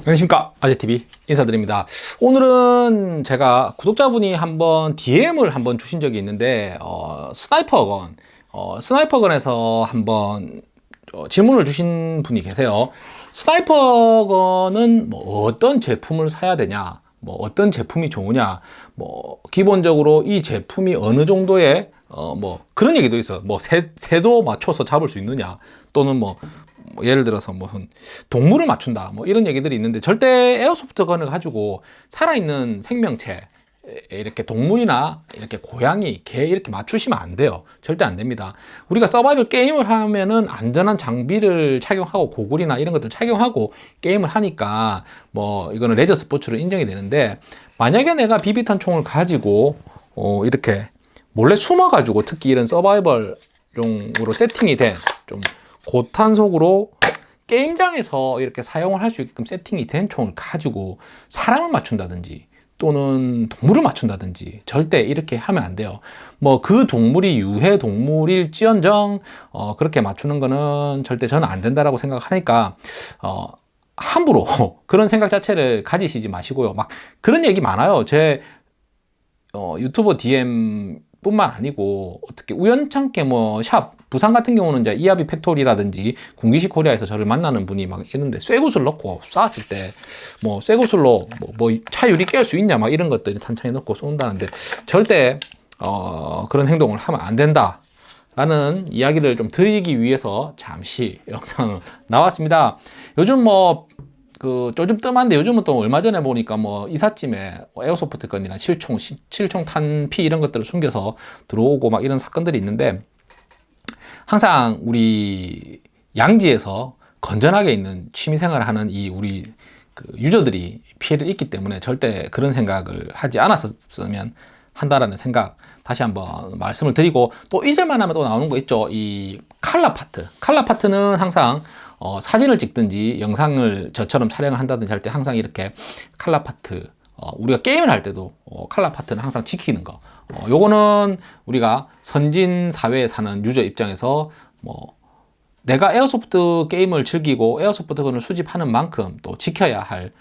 안녕하십니까. 아재TV 인사드립니다. 오늘은 제가 구독자분이 한번 DM을 한번 주신 적이 있는데 어, sniper gun 어, sniper gun에서 한번 어, 질문을 주신 분이 계세요. sniper gun은 뭐 어떤 제품을 사야 되냐 뭐 어떤 제품이 좋으냐 뭐 기본적으로 이 제품이 어느 정도의 어 뭐 그런 얘기도 있어 뭐 새, 새도 맞춰서 잡을 수 있느냐 또는 뭐, 뭐 예를 들어서 무슨 동물을 맞춘다 뭐 이런 얘기들이 있는데 절대 에어소프트 건을 가지고 살아있는 생명체 이렇게 동물이나 이렇게 고양이, 개 이렇게 맞추시면 안 돼요. 절대 안 됩니다. 우리가 서바이벌 게임을 하면은 안전한 장비를 착용하고 고글이나 이런 것들 착용하고 게임을 하니까 뭐 이거는 레저 스포츠로 인정이 되는데 만약에 내가 비비탄 총을 가지고 어 이렇게 몰래 숨어 가지고 특히 이런 서바이벌용으로 세팅이 된좀 고탄속으로 게임장에서 이렇게 사용을 할 수 있게끔 세팅이 된 총을 가지고 사람을 맞춘다든지 또는 동물을 맞춘다든지 절대 이렇게 하면 안 돼요. 뭐 그 동물이 유해 동물일지언정 어, 그렇게 맞추는 거는 절대 저는 안 된다라고 생각하니까 어, 함부로 그런 생각 자체를 가지시지 마시고요. 막 그런 얘기 많아요. 제 어, 유튜버 DM 뿐만 아니고 어떻게 우연찮게 뭐 샵 부산 같은 경우는 이제 이하비 팩토리라든지 군기식 코리아에서 저를 만나는 분이 막 있는데 쇠구슬 넣고 쐈을 때 뭐 쇠구슬로 뭐, 뭐 차 유리 깰 수 있냐 막 이런 것들이 탄창에 넣고 쏜다는데 절대 어, 그런 행동을 하면 안 된다 라는 이야기를 좀 드리기 위해서 잠시 영상을 나왔습니다. 요즘 뭐 그 요즘 뜸한데 요즘은 또 얼마 전에 보니까 뭐 이삿짐에 airsoft gun이나 실총, 실총 탄피 이런 것들을 숨겨서 들어오고 막 이런 사건들이 있는데 항상 우리 양지에서 건전하게 있는 취미생활을 하는 이 우리 그 유저들이 피해를 입기 때문에 절대 그런 생각을 하지 않았었으면 한다라는 생각 다시 한번 말씀을 드리고 또 잊을만 하면 또 나오는 거 있죠. 이 칼라 파트. 칼라 파트는 항상 어, 사진을 찍든지 영상을 저처럼 촬영을 한다든지 할 때 항상 이렇게 칼라 파트 어, 우리가 게임을 할 때도 어, 칼라 파트는 항상 지키는 거. 어, 요거는 우리가 선진 사회에 사는 유저 입장에서 뭐 내가 airsoft 게임을 즐기고 airsoft gun을 수집하는 만큼 또 지켜야 할 어,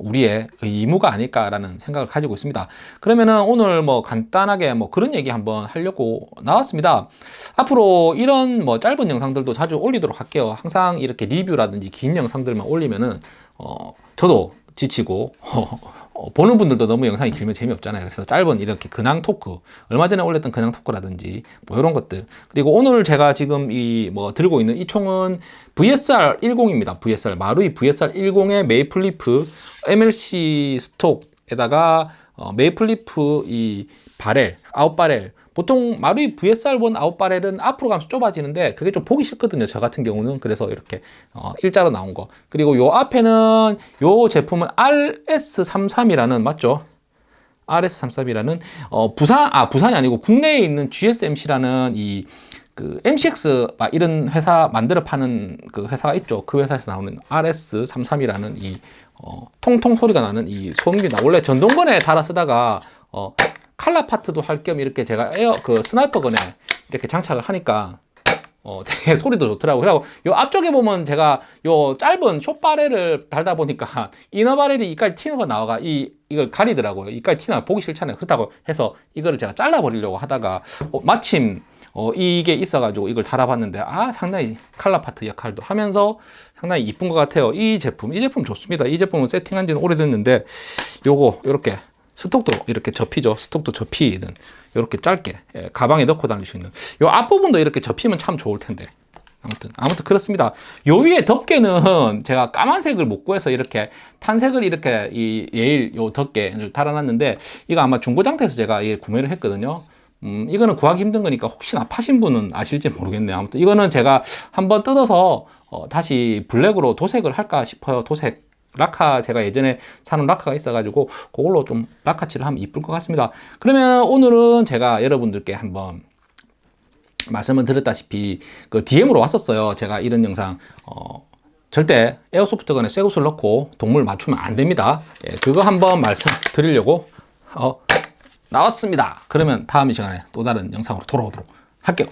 우리의 의무가 아닐까라는 생각을 가지고 있습니다. 그러면은 오늘 뭐 간단하게 뭐 그런 얘기 한번 하려고 나왔습니다. 앞으로 이런 뭐 짧은 영상들도 자주 올리도록 할게요. 항상 이렇게 리뷰라든지 긴 영상들만 올리면은 어 저도 지치고 어, 보는 분들도 너무 영상이 길면 재미없잖아요. 그래서 짧은 이렇게 근황 토크 얼마 전에 올렸던 근황 토크라든지 뭐 이런 것들. 그리고 오늘 제가 지금 이 뭐 들고 있는 이 총은 VSR 10입니다. VSR 마루이 VSR 10의 메이플리프 MLC 스톡에다가 어, Maple Leaf 이 barrel out barrel 보통 마루이 VSR1 out barrel은 앞으로 가면서 좁아지는데 그게 좀 보기 싫거든요 저 같은 경우는 그래서 이렇게 어, 일자로 나온 거 그리고 요 앞에는 요 제품은 RS33이라는 맞죠? RS33이라는 어, 부산 아 부산이 아니고 국내에 있는 GSMC라는 이 그 MCX 이런 회사 만들어 파는 그 회사가 있죠. 그 회사에서 나오는 RS33이라는 이 어, 통통 소리가 나는 이 소음기나 원래 전동건에 달아 쓰다가 어, 칼라 파트도 할 겸 이렇게 제가 air 그 sniper gun에 이렇게 장착을 하니까 어, 되게 소리도 좋더라고요. 그리고 요 앞쪽에 보면 제가 요 짧은 short barrel을 달다 보니까 inner barrel이 이까지 튀어가 나와가 이, 이걸 가리더라고요. 이까지 튀나 보기 싫잖아요. 그렇다고 해서 이거를 제가 잘라버리려고 하다가 어, 마침 어, 이게 있어가지고 이걸 달아봤는데 아 상당히 color part 역할도 하면서 상당히 이쁜 것 같아요. 이 제품, 이 제품 좋습니다. 이 제품은 세팅한 지는 오래됐는데 요거 이렇게 스톡도 이렇게 접히죠. 스톡도 접히는 이렇게 짧게 예, 가방에 넣고 다닐 수 있는 이 앞부분도 이렇게 접히면 참 좋을 텐데 아무튼 아무튼 그렇습니다. 요 위에 덮개는 제가 까만색을 못 구해서 이렇게 탄색을 이렇게 이 예일 요 덮개를 달아놨는데 이거 아마 중고장터에서 제가 이 구매를 했거든요. 음, 이거는 구하기 힘든 거니까 혹시나 파신 분은 아실지 모르겠네요. 아무튼 이거는 제가 한번 뜯어서 어, 다시 블랙으로 도색을 할까 싶어요. 도색 라카 제가 예전에 사는 라카가 있어가지고 그걸로 좀 라카칠을 하면 이쁠 것 같습니다. 그러면 오늘은 제가 여러분들께 한번 말씀을 드렸다시피 그 DM으로 왔었어요. 제가 이런 영상 어, 절대 에어소프트건에 쇠구슬 넣고 동물 맞추면 안 됩니다. 예, 그거 한번 말씀드리려고 어, 나왔습니다. 그러면 다음 시간에 또 다른 영상으로 돌아오도록 할게요.